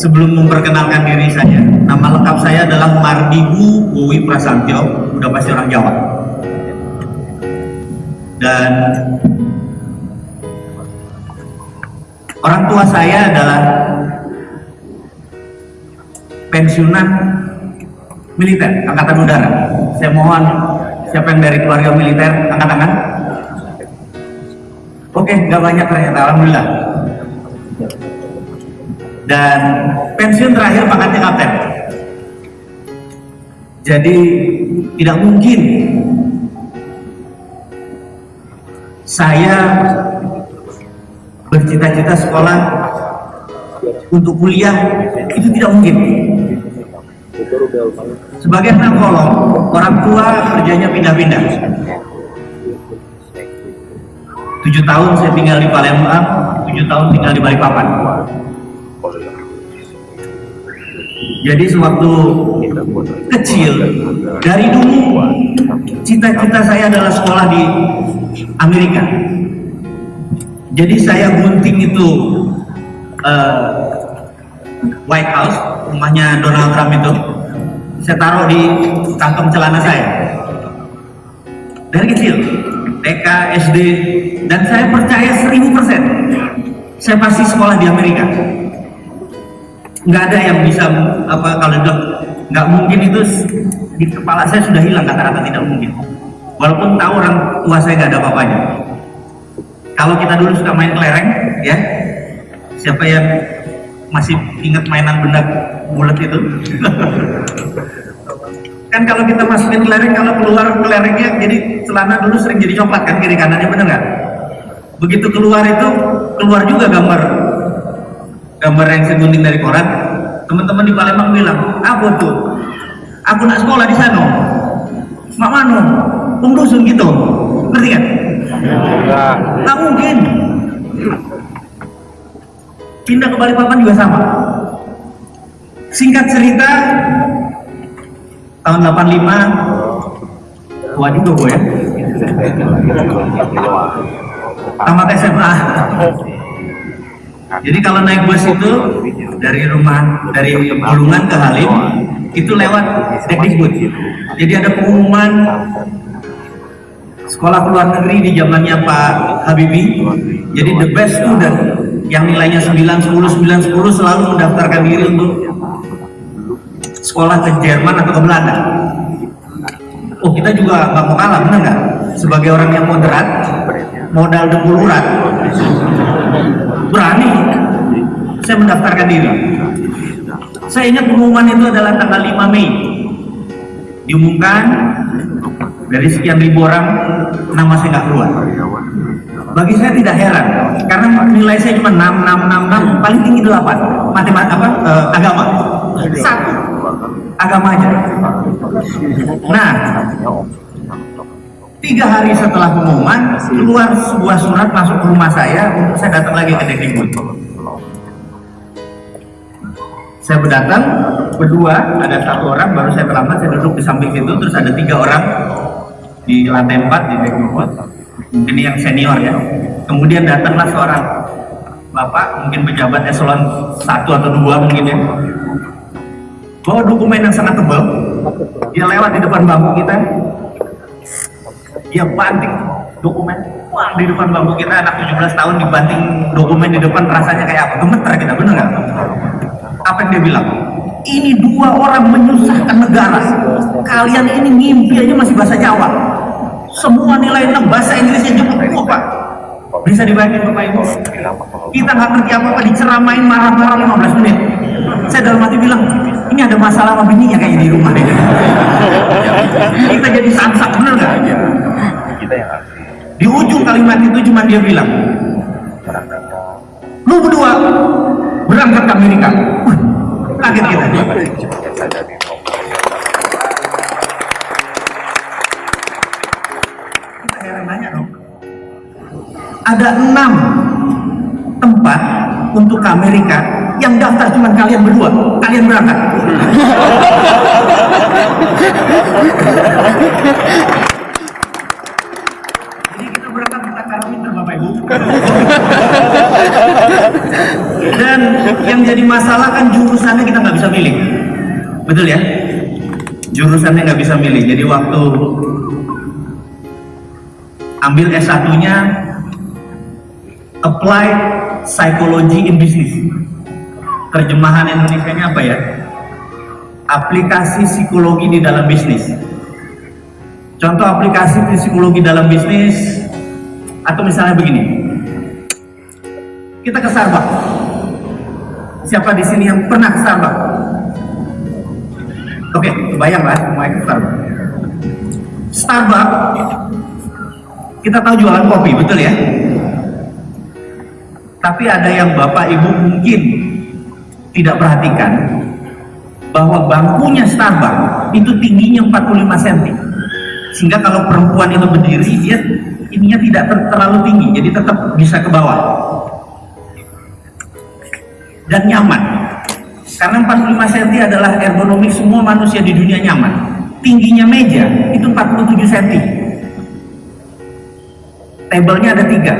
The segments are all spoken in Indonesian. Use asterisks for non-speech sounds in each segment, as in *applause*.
sebelum memperkenalkan diri saya, nama lengkap saya adalah Mardigu Bowi Prasantyo, udah pasti orang Jawa. Dan orang tua saya adalah pensiunan militer, angkatan udara. Saya mohon siapa yang dari keluarga militer, angkat tangan. Oke, nggak banyak ternyata, alhamdulillah. Dan pensiun terakhir pangkatnya kapten. Jadi tidak mungkin saya bercita-cita sekolah untuk kuliah itu tidak mungkin. Sebagai anak kolong, orang tua kerjanya pindah-pindah. Tujuh tahun saya tinggal di Palembang, tujuh tahun tinggal di Balikpapan. Jadi sewaktu kecil, dari dulu cita-cita saya adalah sekolah di Amerika. Jadi saya gunting itu uh, White House, rumahnya Donald Trump itu, saya taruh di kantong celana saya. Dari kecil, TK, SD, dan saya percaya seribu persen, saya pasti sekolah di Amerika nggak ada yang bisa apa kalau bilang nggak mungkin itu di kepala saya sudah hilang kata-kata tidak mungkin. Walaupun tahu orang tua saya nggak ada apa-apanya. Kalau kita dulu suka main kelereng ya siapa yang masih ingat mainan benda bulat itu? *laughs* Kan kalau kita masukin kelereng kalau keluar kelerengnya jadi celana dulu sering jadi coklat kan kiri kanannya bener nggak? Begitu keluar itu keluar juga gambar gambar yang saya gunting dari koran teman-teman di Palembang bilang apa tuh aku nak sekolah di sana. Mak mano pengdusun gitu. Ngerti kan? Nggak mungkin. Pindah ke Balikpapan juga sama. Singkat cerita tahun 85 waduh gue. Ya *laughs* tamat SMA jadi kalau naik bus itu dari rumah dari Bulungan ke Halim itu lewat Dekdikbud. Jadi ada pengumuman sekolah luar negeri di zamannya Pak Habibie. Jadi the best student yang nilainya 9 10 9 10 selalu mendaftarkan diri untuk sekolah ke Jerman atau ke Belanda. Oh kita juga nggak mau kalah, benar nggak? Sebagai orang yang moderat, modal dengkul urat, berani saya mendaftarkan diri. Saya ingat pengumuman itu adalah tanggal 5 Mei. Diumumkan dari sekian ribu orang nama saya nggak keluar. Bagi saya tidak heran karena nilai saya cuma 6, 6, 6, 6 paling tinggi 8 matematika apa uh, agama. Satu. Agama aja. Nah Tiga hari setelah pengumuman, keluar sebuah surat masuk ke rumah saya untuk saya datang lagi ke Dekdikbud. Saya berdatang, berdua, ada satu orang, baru saya terlambat, saya duduk di samping situ, terus ada tiga orang di lantai empat di Dekdikbud. Mungkin yang senior ya. Kemudian datanglah seorang bapak, mungkin pejabat eselon satu atau dua mungkin ya. Bawa dokumen yang sangat tebal, dia lewat di depan bangku kita, dia banting dokumen wah di depan bangku kita anak 17 tahun dibanting dokumen di depan rasanya kayak apa gemeter kita bener nggak apa yang dia bilang? Ini dua orang menyusahkan negara. Kalian ini ngimpi aja masih bahasa Jawa. Semua nilai 6 bahasa Inggrisnya jemput wah pak. Bisa dibayangin Bapak Ibu? Kita nggak ngerti apa-apa diceramain marah-marah 15 menit. Saya dalam hati bilang ini ada masalah sama bininya kayak di rumah deh. Kita jadi samsak bener nggak? Di ujung kalimat itu cuma dia bilang lu berdua berangkat ke Amerika. Kaget kita. Kita heran nanya dong ada enam tempat untuk ke Amerika yang daftar cuma kalian berdua. Kalian berangkat jadi kita berangkat kita jadi dipermasalahkan jurusannya kita nggak bisa milih. Betul ya? Jurusannya nggak bisa milih. Jadi waktu ambil S1-nya Apply Psychology in Business. Terjemahan Indonesia-nya apa ya? Aplikasi psikologi di dalam bisnis. Contoh aplikasi psikologi dalam bisnis atau misalnya begini. Kita ke Starbucks. Siapa di sini yang pernah ke Starbucks? Oke, bayanglah semua ke Starbucks. Starbucks kita tahu jualan kopi, betul ya? Tapi ada yang Bapak Ibu mungkin tidak perhatikan bahwa bangkunya Starbucks itu tingginya 45 cm. Sehingga kalau perempuan itu berdiri dia ininya tidak ter terlalu tinggi, jadi tetap bisa ke bawah. Dan nyaman. Karena 45 cm adalah ergonomik semua manusia di dunia nyaman. Tingginya meja itu 47 cm. Tabelnya ada tiga,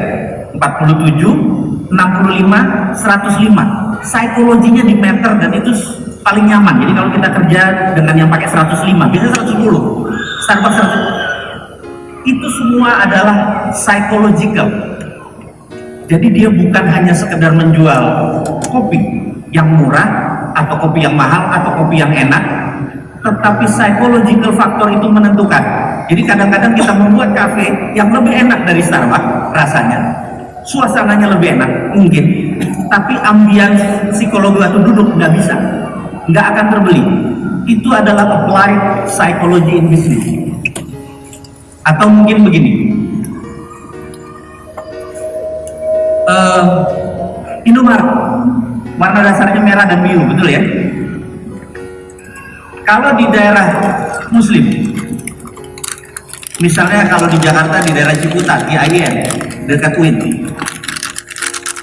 47, 65, 105. Psikologinya di meter dan itu paling nyaman. Jadi kalau kita kerja dengan yang pakai 105, biasanya 110. Starbucks 110. Itu semua adalah psychological. Jadi dia bukan hanya sekedar menjual kopi yang murah atau kopi yang mahal atau kopi yang enak, tetapi psychological faktor itu menentukan. Jadi kadang-kadang kita membuat kafe yang lebih enak dari Starbucks rasanya, suasananya lebih enak mungkin, tapi ambience psikologi atau duduk nggak bisa, nggak akan terbeli. Itu adalah applied psychology in business. Atau mungkin begini, uh, Indomaret warna dasarnya merah dan biru, betul ya? Kalau di daerah Muslim, misalnya kalau di Jakarta di daerah Ciputat, di IN, dekat UIN,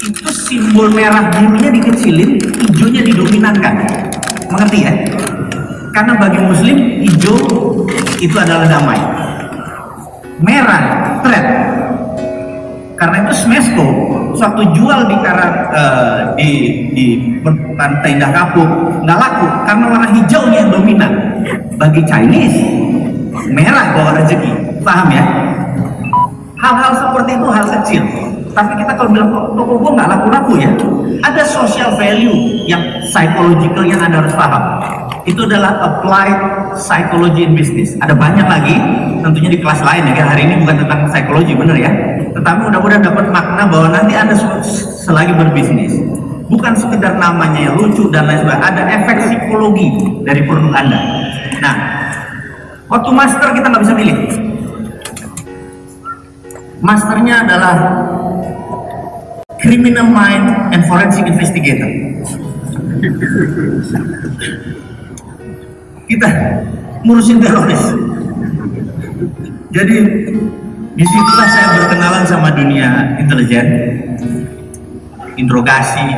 itu simbol merah birunya dikecilin, hijaunya didominankan. Mengerti ya? Karena bagi Muslim hijau itu adalah damai, merah threat. Karena itu Smesco suatu jual di karat uh, di di pantai Indah Kapuk nggak laku karena warna hijaunya yang dominan. Bagi Chinese merah bawa rezeki, paham ya? Hal-hal seperti itu hal kecil. Tapi kita kalau bilang toko gue nggak laku-laku ya, ada social value yang psychological yang anda harus paham. Itu adalah applied psychology in business. Ada banyak lagi, tentunya di kelas lain ya. Hari ini bukan tentang psikologi, bener ya. Tetapi mudah-mudahan dapat makna bahwa nanti anda selagi berbisnis, bukan sekedar namanya yang lucu dan lain sebagainya. Ada efek psikologi dari produk anda. Nah, waktu master kita nggak bisa pilih. Masternya adalah Criminal Mind and Forensic Investigator. Kita ngurusin teroris. Jadi di situlah saya berkenalan sama dunia intelijen, interogasi.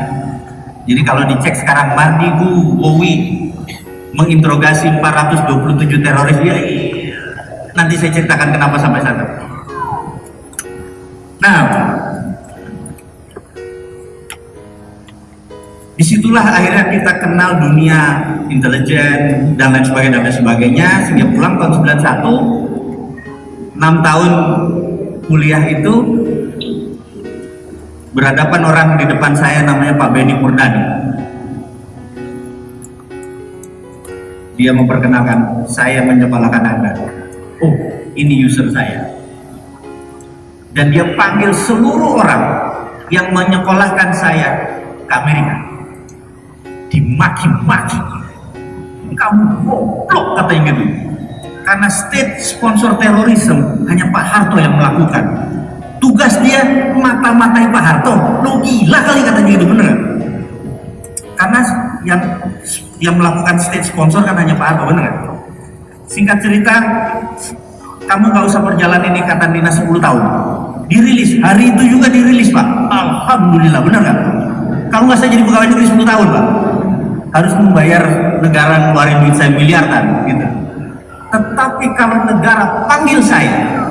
Jadi kalau dicek sekarang Mardigu, Bowi menginterogasi 427 teroris ya, nanti saya ceritakan kenapa sampai sana. Nah, di situlah akhirnya kita kenal dunia intelijen dan lain sebagainya dan lain sebagainya. Sehingga pulang tahun 91 6 tahun kuliah itu berhadapan orang di depan saya namanya Pak Benny Murdani dia memperkenalkan saya menyekolahkan anda. Oh ini user saya. Dan dia panggil seluruh orang yang menyekolahkan saya ke Amerika dimaki-maki kamu goblok katanya gitu karena state sponsor terorisme hanya Pak Harto yang melakukan. Tugas dia mata-matai Pak Harto. Lo gila kali katanya gitu bener karena yang yang melakukan state sponsor kan hanya Pak Harto bener kan singkat cerita kamu gak usah perjalanan ini kata dinas 10 tahun. Dirilis hari itu juga dirilis Pak. Alhamdulillah bener kan kalau nggak saya jadi pegawai negeri 10 tahun Pak harus membayar negara ngeluarin duit saya miliaran gitu. Tetapi kalau negara panggil saya,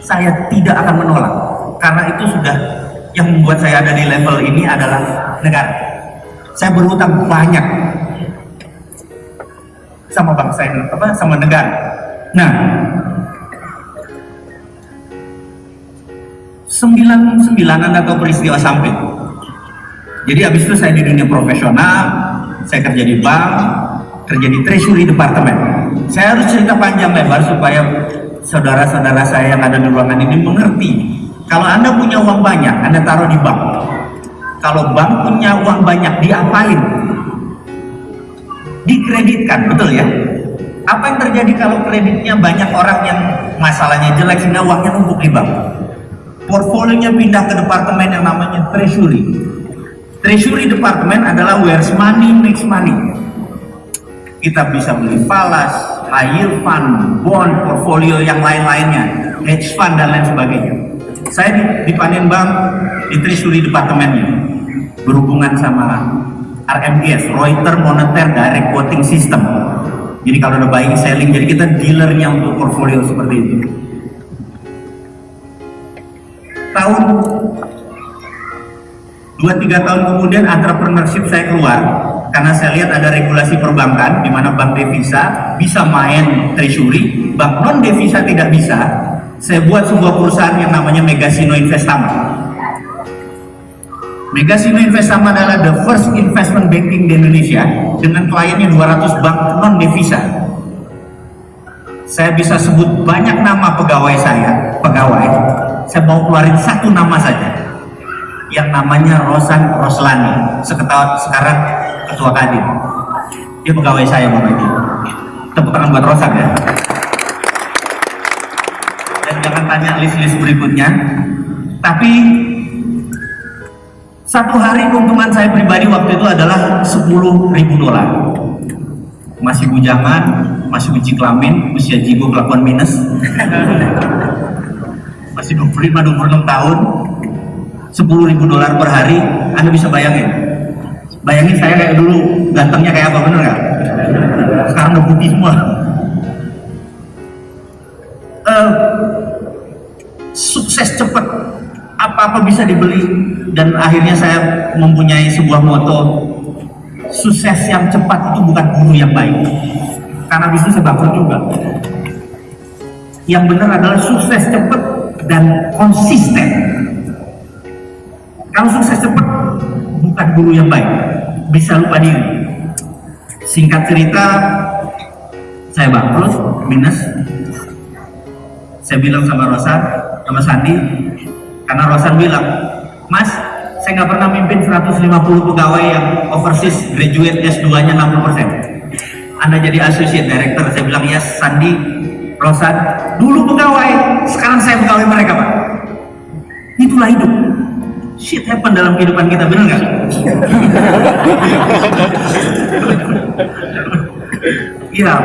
saya tidak akan menolak karena itu sudah yang membuat saya ada di level ini adalah negara. Saya berhutang banyak sama bangsa ini, apa sama negara. Nah, sembilan sembilanan atau peristiwa samping. Jadi habis itu saya di dunia profesional, saya kerja di bank, kerja di treasury departemen. Saya harus cerita panjang lebar supaya saudara-saudara saya yang ada di ruangan ini mengerti. Kalau Anda punya uang banyak, Anda taruh di bank. Kalau bank punya uang banyak, diapain? Dikreditkan, betul ya? Apa yang terjadi kalau kreditnya banyak orang yang masalahnya jelek sehingga uangnya numpuk di bank? Portfolionya pindah ke departemen yang namanya treasury. Treasury departemen adalah where money makes money. Kita bisa beli falas, high yield fund, bond, portfolio yang lain-lainnya, hedge fund dan lain sebagainya. Saya di, di di Treasury departemennya berhubungan sama RMBS, Reuters Monetar Direct Quoting System. Jadi kalau ada buying selling, jadi kita dealernya untuk portfolio seperti itu. Tahun 2-3 tahun kemudian entrepreneurship saya keluar karena saya lihat ada regulasi perbankan di mana bank devisa bisa main treasury, bank non devisa tidak bisa. Saya buat sebuah perusahaan yang namanya Megasino Investama. Megasino Investama adalah the first investment banking di Indonesia dengan kliennya 200 bank non devisa. Saya bisa sebut banyak nama pegawai saya, pegawai. Saya mau keluarin satu nama saja yang namanya Rosan Roslani seketar, sekarang ketua kadin. Dia pegawai saya Bapak Ibu tepuk tangan buat Rosan ya. Dan jangan tanya list-list berikutnya. Tapi satu hari keuntungan saya pribadi waktu itu adalah 10 ribu dolar. Masih bujangan masih uji kelamin usia jigo kelakuan minus. *laughs* Masih 25-26 tahun 10 ribu dolar per hari Anda bisa bayangin. Bayangin saya kayak dulu gantengnya kayak apa bener nggak? Sekarang udah putih semua. Uh, sukses cepat apa-apa bisa dibeli. Dan akhirnya saya mempunyai sebuah moto sukses yang cepat itu bukan guru yang baik. Karena bisnis saya juga. Yang benar adalah sukses cepat dan konsisten kalau sukses cepat bukan guru yang baik. Bisa lupa diri. Singkat cerita saya bangkrut minus. Saya bilang sama Rosan sama Sandi karena Rosan bilang mas saya nggak pernah mimpin 150 pegawai yang overseas graduate S2 nya 60% anda jadi associate director. Saya bilang ya Sandi Rosan dulu pegawai sekarang saya pegawai mereka pak. Itulah hidup happen dalam kehidupan kita bener nggak? Iya.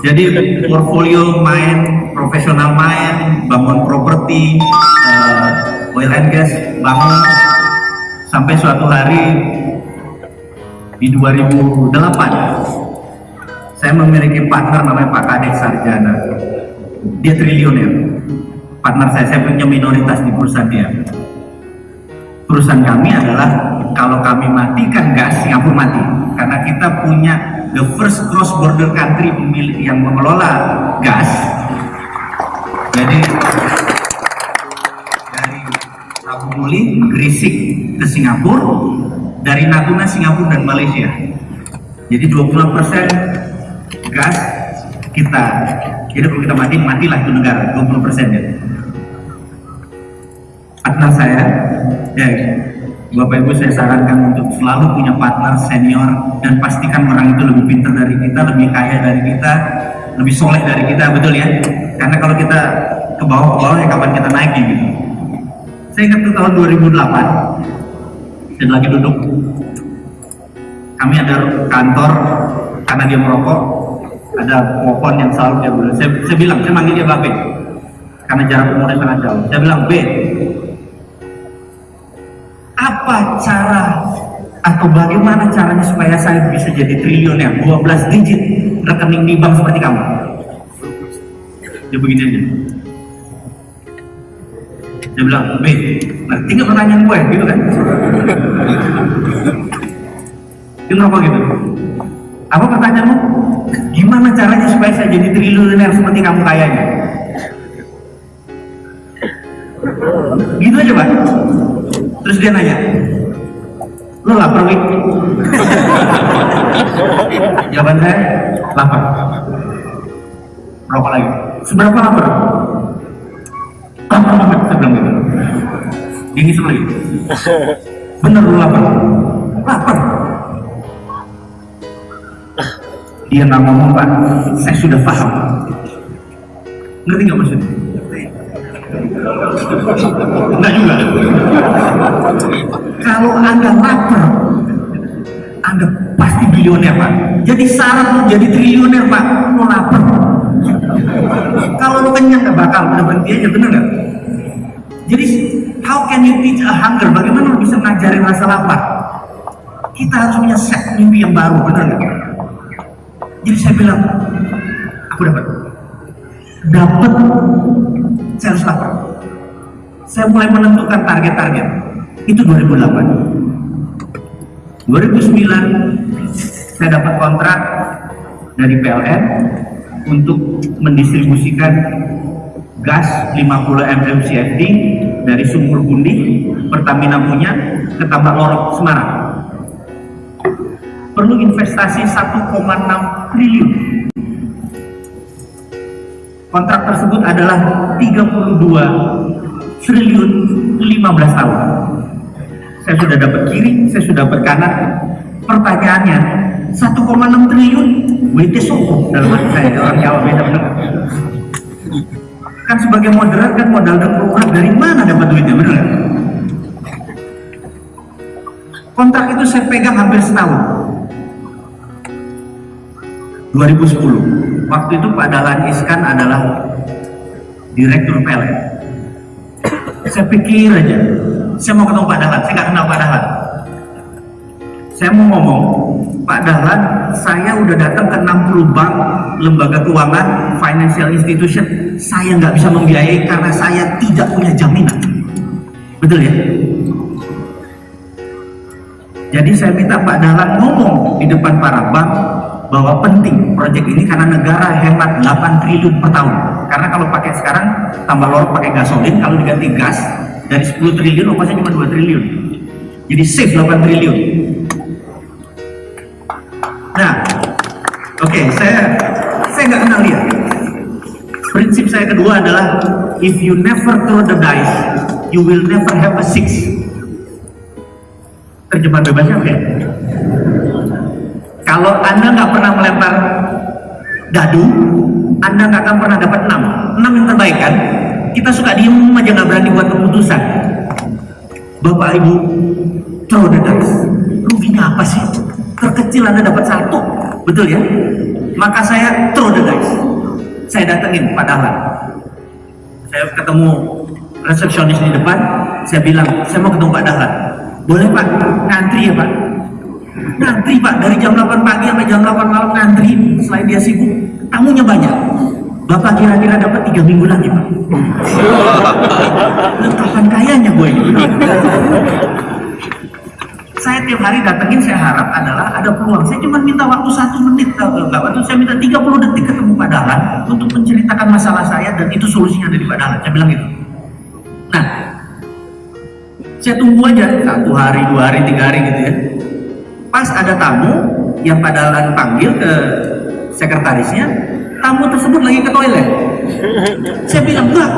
Jadi portfolio main, profesional main, bangun properti, uh, oil and gas, bangun sampai suatu hari di 2008 saya memiliki partner namanya Pak Kadek Sarjana dia triliuner partner saya, saya punya minoritas di perusahaan dia perusahaan kami adalah kalau kami matikan gas Singapura mati. Karena kita punya the first cross border country pemilik yang mengelola gas. Jadi dari Rabu Muli Gresik ke Singapura dari Natuna Singapura dan Malaysia. Jadi 20% gas kita. Jadi kalau kita mati matilah itu negara 20% ya. Partner saya ya Bapak Ibu saya sarankan untuk selalu punya partner senior dan pastikan orang itu lebih pintar dari kita, lebih kaya dari kita, lebih soleh dari kita, betul ya? Karena kalau kita ke bawah ke bawah ya kapan kita naik gitu. Saya ingat tuh tahun 2008 saya lagi duduk. Kami ada kantor karena dia merokok. Ada pohon yang selalu dia bilang saya, saya bilang saya manggil dia Babe. Karena jarak umurnya sangat jauh. Saya bilang B apa cara atau bagaimana caranya supaya saya bisa jadi triliuner 12 digit rekening di bank seperti kamu dia begini aja dia bilang B ngerti nggak pertanyaan gue gitu kan Dia ngerokok gitu. Apa pertanyaanmu? Gimana caranya supaya saya jadi triliuner seperti kamu kayaknya? Dia nanya, lo lapar Wik? Jawaban saya, lapar. Rokok lagi. Seberapa lapar? Lapar banget, saya bilang gitu. Dia ngisep lagi. Bener lu lapar? Lapar. Dia nggak ngomong pak, saya sudah paham. Ngerti nggak maksudnya? Enggak juga. Kalau anda lapar, anda pasti bilioner pak. Jadi syarat jadi triliuner pak, lu lapar. Kalau lu kenyang nggak bakal, udah berhenti aja bener nggak? Jadi how can you teach a hunger? Bagaimana lu bisa ngajarin rasa lapar? Kita harus punya set mimpi yang baru, bener nggak? Jadi saya bilang, aku dapat, dapat, saya harus lapar. Saya mulai menentukan target-target. Itu 2008. 2009 saya dapat kontrak dari PLN untuk mendistribusikan gas 50 mmCFD dari Sumur Gundi Pertamina punya ke Tambak Lorok Semarang perlu investasi 1,6 triliun kontrak tersebut adalah 32 triliun 15 tahun. Saya sudah dapat kiri, saya sudah dapat kanan. Pertanyaannya 1,6 triliun? WT Soko dalam hati saya orang Jawa beda benar kan sebagai moderat kan modal dan perumahan dari mana dapat duitnya benar kontrak itu saya pegang hampir setahun. 2010 waktu itu Pak Dahlan Iskan adalah direktur PLN saya pikir aja. Saya mau ketemu Pak Dahlan. Saya nggak kenal Pak Dahlan. Saya mau ngomong Pak Dahlan saya udah datang ke 60 bank lembaga keuangan financial institution. Saya nggak bisa membiayai karena saya tidak punya jaminan. Betul ya? Jadi saya minta Pak Dahlan ngomong di depan para bank bahwa penting proyek ini karena negara hemat 8 triliun per tahun. Karena kalau pakai sekarang tambah lorok pakai gasolin kalau diganti gas dari 10 triliun ongkosnya cuma 2 triliun. Jadi save 8 triliun. Nah oke okay, saya saya nggak kenal dia. Prinsip saya kedua adalah if you never throw the dice you will never have a six. Terjemahan bebasnya oke okay? Kalau anda nggak pernah melempar dadu anda nggak akan pernah dapat 6 6 yang terbaik kan? Kita suka diem aja nggak berani buat keputusan. Bapak ibu throw the dice ruginya apa sih? Terkecil anda dapat satu. Betul ya? Maka saya throw the dice saya datengin Pak Dahlan. Saya ketemu resepsionis di depan. Saya bilang saya mau ketemu Pak Dahlan. Boleh Pak. Ngantri ya Pak ngantri Pak. Dari jam 8 pagi sampai jam 8 malam ngantri. Selain dia sibuk tamunya banyak. Bapak kira-kira dapat tiga minggu lagi Pak. *laughs* Kapan kayanya gue ini. Saya tiap hari datengin saya harap adalah ada peluang. Saya cuma minta waktu satu menit enggak waktu saya minta 30 detik ketemu Pak Dahlan untuk menceritakan masalah saya dan itu solusinya ada di Pak Dahlan. Saya bilang gitu. Nah saya tunggu aja satu hari dua hari tiga hari gitu ya pas ada tamu yang Pak Dahlan panggil ke sekretarisnya tamu tersebut lagi ke toilet. Saya bilang enggak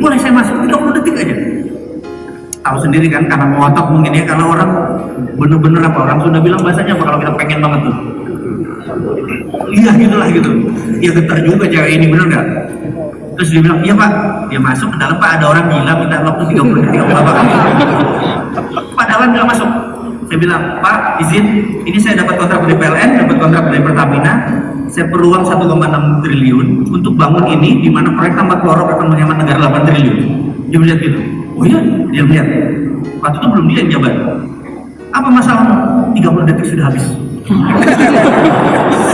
boleh saya masuk 30 detik aja? Tahu sendiri kan karena ngotot mungkin ya karena orang bener-bener apa orang sudah bilang bahasanya apa kalau kita pengen banget tuh. Iya gitulah gitu. Ya getar juga cewek ini bener nggak? Terus dia bilang iya pak. Dia masuk ke dalam pak ada orang gila minta waktu 30 detik apa pak Dahlan bilang masuk saya bilang pak izin ini saya dapat kontrak dari PLN dapat kontrak dari Pertamina. Saya perlu uang 1,6 triliun untuk bangun ini di mana proyek tambak lorok akan menghemat negara 8 triliun. Dia melihat gitu. Oh iya dia melihat. Waktu itu belum dia yang jabat. Apa masalahmu? 30 detik sudah habis.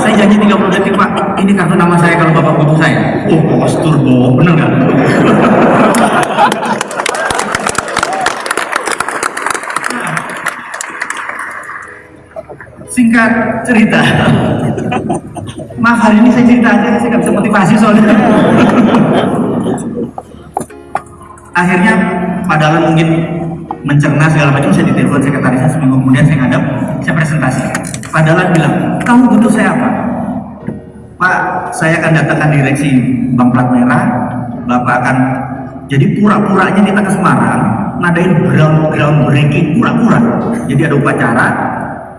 Saya janji 30 detik pak ini kartu nama saya kalau bapak butuh saya. Oh bos turbo bener nggak singkat cerita. Maaf hari ini saya cerita aja saya nggak bisa motivasi soalnya. Akhirnya padahal mungkin mencerna segala macam saya ditelepon sekretarisnya seminggu kemudian saya ngadap saya presentasi. Padahal bilang kamu butuh saya apa? Pak saya akan datangkan direksi Bank Plat Merah. Bapak akan jadi pura-puranya kita ke Semarang ngadain ground ground breaking pura-pura. Jadi ada upacara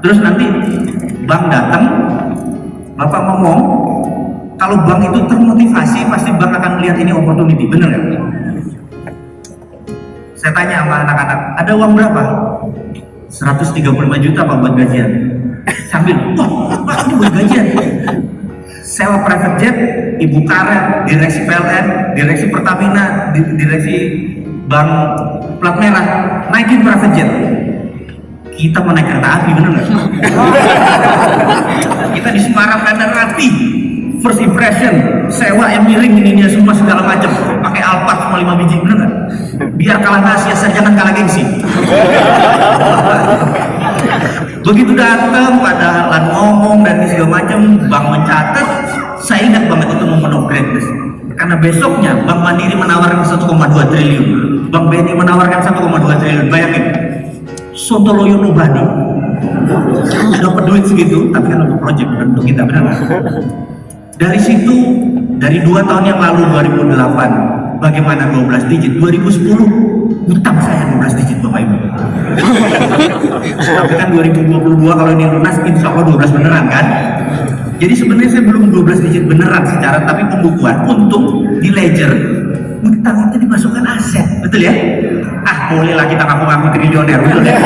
terus nanti bank datang bapak ngomong kalau bank itu termotivasi pasti bank akan melihat ini opportunity bener ya? Saya tanya sama anak-anak ada uang berapa? 135 juta pak buat gajian. Sambil wah pak ini buat gajian. Sewa private jet, ibu karet, direksi PLN, direksi Pertamina, di- direksi Bank Plat Merah, naikin private jet. Kita mau naik kereta api, bener nggak? *laughs* Kita di Semarang Bandar Rati, first impression, sewa yang miring ini dia semua segala macam, pakai Alphard cuma 5 biji, bener nggak? Biar kalah nasi, asal jangan kalah gengsi. Begitu datang pada lan ngomong dan segala macam, bank mencatat, saya ingat banget itu momen of greatness. Karena besoknya Bank Mandiri menawarkan 1,2 triliun, Bank BNI menawarkan 1,2 triliun. Bayangin, Sontoloyo nobody dapat duit segitu, tapi kan untuk project bukan untuk kita benar nggak? Dari situ, dari dua tahun yang lalu 2008, bagaimana 12 digit? 2010 utang saya 12 digit Bapak Ibu. Tapi kan 2022 kalau ini lunas insya Allah 12 beneran kan? Jadi sebenarnya saya belum 12 digit beneran secara tapi pembukuan untung di ledger utang itu dimasukkan aset, betul ya? Ah bolehlah kita ngaku-ngaku triliuner, betul ya? *laughs*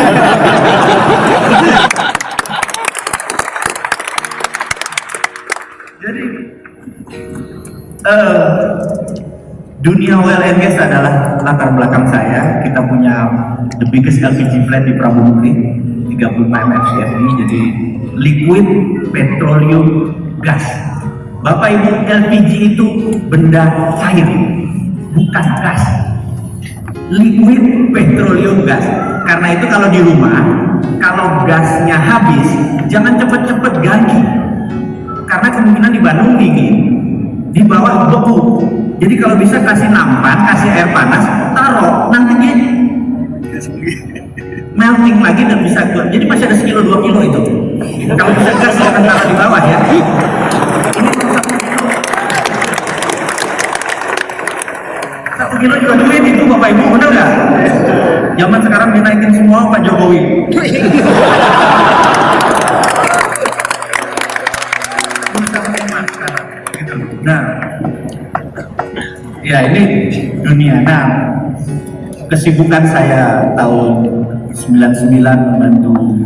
Jadi eh, dunia oil and gas adalah latar belakang saya. Kita punya the biggest LPG plant di Prabumukti, 35 MFCFD, jadi liquid petroleum gas. Bapak Ibu, LPG itu benda cair, bukan gas. Liquid petroleum gas. Karena itu kalau di rumah, kalau gasnya habis, jangan cepet-cepet ganti karena kemungkinan di Bandung dingin di bawah beku jadi kalau bisa kasih nampan kasih air panas taruh nanti dia melting lagi dan bisa keluar jadi masih ada sekilo dua kilo itu kalau bisa gas jangan taruh di bawah ya ini satu kilo juga duit itu bapak ibu bener nggak zaman sekarang dinaikin semua pak Jokowi. Nah, ya ini dunia. Nah, kesibukan saya tahun 99 membantu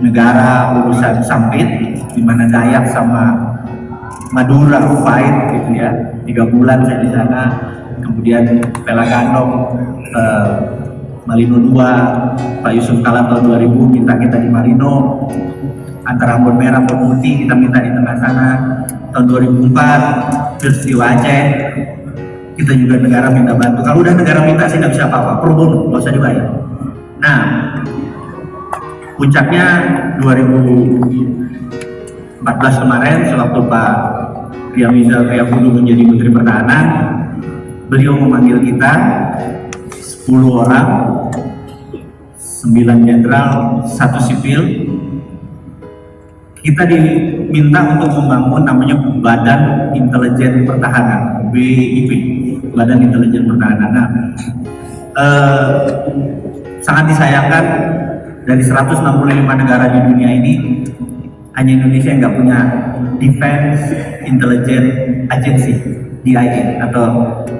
negara urusan sampit di mana Dayak sama Madura fight gitu ya. Tiga bulan saya di sana. Kemudian Pelagandong eh, Malino 2, Pak Yusuf Kala tahun 2000 minta kita di Marino antara Ambon Merah, Ambon Putih kita minta di tengah sana. Tahun 2004 peristiwa Aceh kita juga negara minta bantu. Kalau udah negara minta sih nggak bisa apa-apa. Bono nggak usah dibayar. Nah puncaknya 2014 kemarin sewaktu Pak Riyamizal Kayabulu menjadi Menteri Pertahanan beliau memanggil kita 10 orang 9 jenderal, satu sipil. Kita diminta untuk membangun namanya Badan Intelijen Pertahanan BIP Badan Intelijen Pertahanan. Nah, eh, sangat disayangkan dari 165 negara di dunia ini hanya Indonesia yang nggak punya Defense Intelligence Agency DIA atau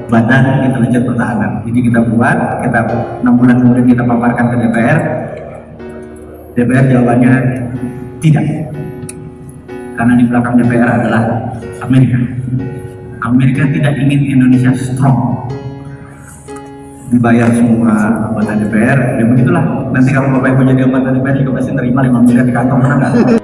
Badan Intelijen Pertahanan jadi kita buat kita enam bulan kemudian kita paparkan ke DPR DPR jawabannya tidak karena di belakang DPR adalah Amerika. Amerika tidak ingin Indonesia strong. Dibayar semua anggota DPR, ya begitulah. Nanti kalau Bapak Ibu jadi anggota DPR juga pasti terima 5 miliar di kantong, nggak?